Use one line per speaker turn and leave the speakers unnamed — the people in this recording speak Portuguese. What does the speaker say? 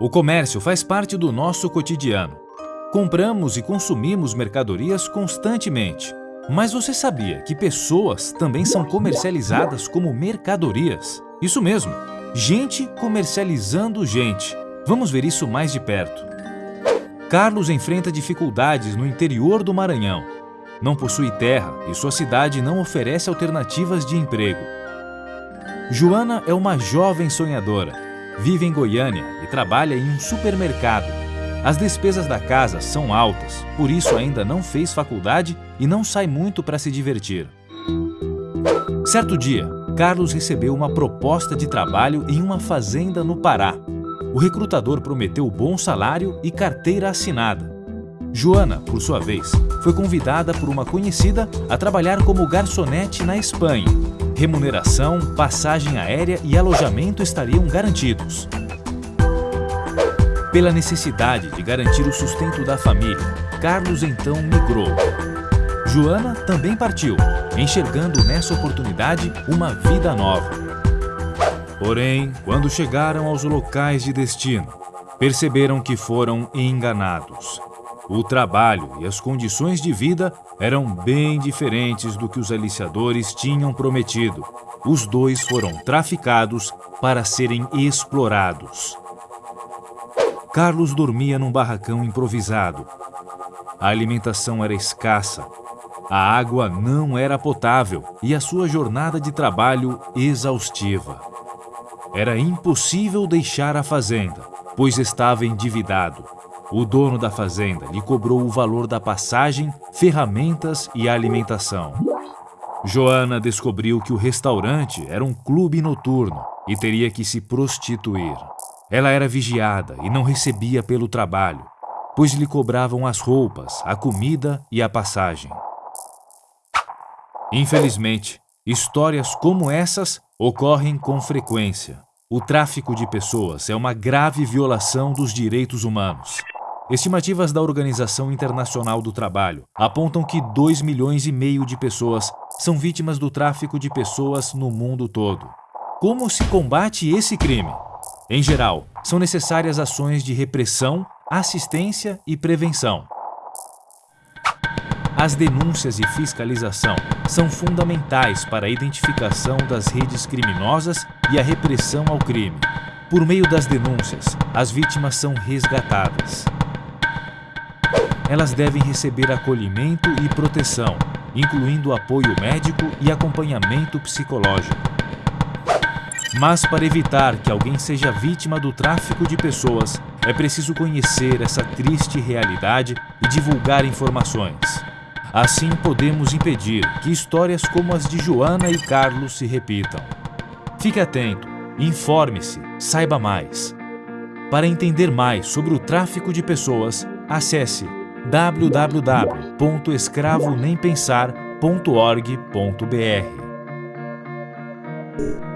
O comércio faz parte do nosso cotidiano. Compramos e consumimos mercadorias constantemente. Mas você sabia que pessoas também são comercializadas como mercadorias? Isso mesmo, gente comercializando gente. Vamos ver isso mais de perto. Carlos enfrenta dificuldades no interior do Maranhão. Não possui terra e sua cidade não oferece alternativas de emprego. Joana é uma jovem sonhadora Vive em Goiânia e trabalha em um supermercado. As despesas da casa são altas, por isso ainda não fez faculdade e não sai muito para se divertir. Certo dia, Carlos recebeu uma proposta de trabalho em uma fazenda no Pará. O recrutador prometeu bom salário e carteira assinada. Joana, por sua vez, foi convidada por uma conhecida a trabalhar como garçonete na Espanha Remuneração, passagem aérea e alojamento estariam garantidos. Pela necessidade de garantir o sustento da família, Carlos então migrou. Joana também partiu, enxergando nessa oportunidade uma vida nova. Porém, quando chegaram aos locais de destino, perceberam que foram enganados. O trabalho e as condições de vida eram bem diferentes do que os aliciadores tinham prometido. Os dois foram traficados para serem explorados. Carlos dormia num barracão improvisado. A alimentação era escassa, a água não era potável e a sua jornada de trabalho exaustiva. Era impossível deixar a fazenda, pois estava endividado o dono da fazenda lhe cobrou o valor da passagem, ferramentas e alimentação. Joana descobriu que o restaurante era um clube noturno e teria que se prostituir. Ela era vigiada e não recebia pelo trabalho, pois lhe cobravam as roupas, a comida e a passagem. Infelizmente, histórias como essas ocorrem com frequência. O tráfico de pessoas é uma grave violação dos direitos humanos. Estimativas da Organização Internacional do Trabalho apontam que 2 milhões e meio de pessoas são vítimas do tráfico de pessoas no mundo todo. Como se combate esse crime? Em geral, são necessárias ações de repressão, assistência e prevenção. As denúncias e fiscalização são fundamentais para a identificação das redes criminosas e a repressão ao crime. Por meio das denúncias, as vítimas são resgatadas elas devem receber acolhimento e proteção, incluindo apoio médico e acompanhamento psicológico. Mas para evitar que alguém seja vítima do tráfico de pessoas, é preciso conhecer essa triste realidade e divulgar informações. Assim podemos impedir que histórias como as de Joana e Carlos se repitam. Fique atento, informe-se, saiba mais. Para entender mais sobre o tráfico de pessoas, acesse www.escravonempensar.org.br